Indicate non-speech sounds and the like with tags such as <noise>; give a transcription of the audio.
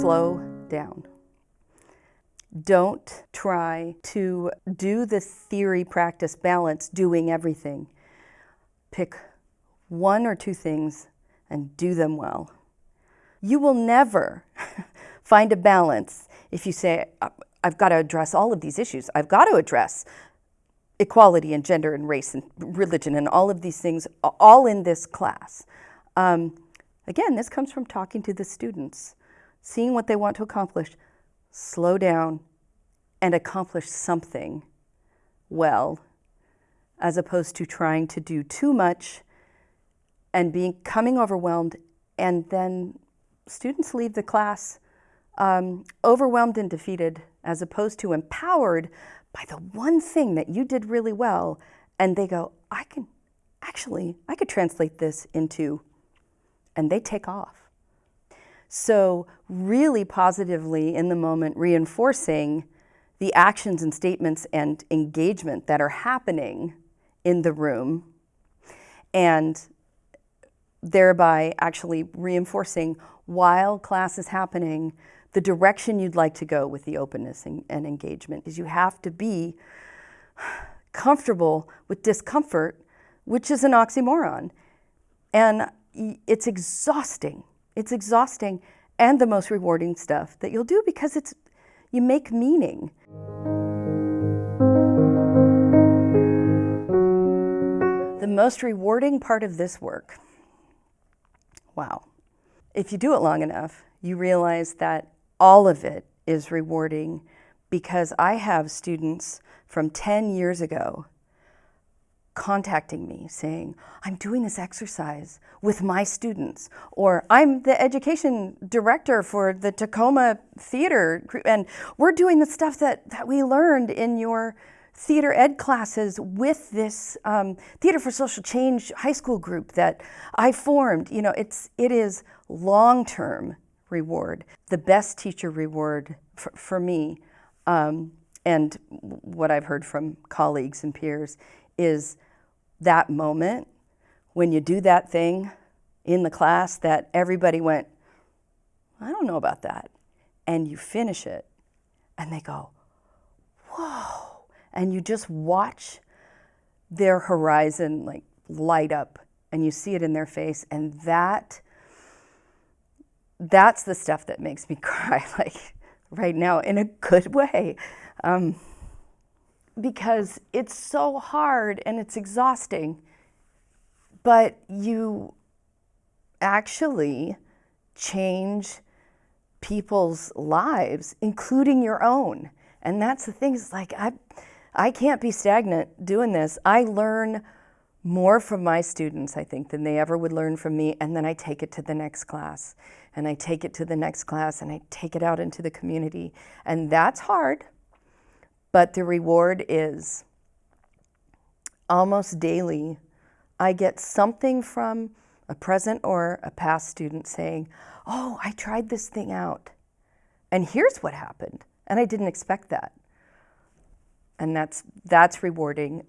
slow down. Don't try to do the theory practice balance doing everything. Pick one or two things and do them well. You will never <laughs> find a balance if you say, I've got to address all of these issues. I've got to address equality and gender and race and religion and all of these things all in this class. Um, again, this comes from talking to the students, seeing what they want to accomplish, slow down and accomplish something well, as opposed to trying to do too much and becoming overwhelmed and then students leave the class um, overwhelmed and defeated as opposed to empowered by the one thing that you did really well and they go, I can actually, I could translate this into, and they take off. So really positively in the moment reinforcing the actions and statements and engagement that are happening in the room and thereby actually reinforcing while class is happening the direction you'd like to go with the openness and, and engagement is you have to be comfortable with discomfort, which is an oxymoron. And it's exhausting. It's exhausting and the most rewarding stuff that you'll do because it's you make meaning. The most rewarding part of this work, wow, if you do it long enough, you realize that all of it is rewarding because I have students from 10 years ago contacting me saying, I'm doing this exercise with my students, or I'm the education director for the Tacoma Theater, group. and we're doing the stuff that, that we learned in your theater ed classes with this um, Theater for Social Change high school group that I formed. You know, it's, it is long-term reward, the best teacher reward for, for me, um, and what I've heard from colleagues and peers is that moment when you do that thing in the class that everybody went, I don't know about that. And you finish it and they go, whoa. And you just watch their horizon like light up and you see it in their face and that that's the stuff that makes me <laughs> cry, like right now, in a good way. Um, because it's so hard and it's exhausting, but you actually change people's lives, including your own. And that's the thing, it's like I, I can't be stagnant doing this. I learn more from my students, I think, than they ever would learn from me, and then I take it to the next class, and I take it to the next class, and I take it out into the community. And that's hard, but the reward is almost daily, I get something from a present or a past student saying, oh, I tried this thing out, and here's what happened, and I didn't expect that. And that's, that's rewarding.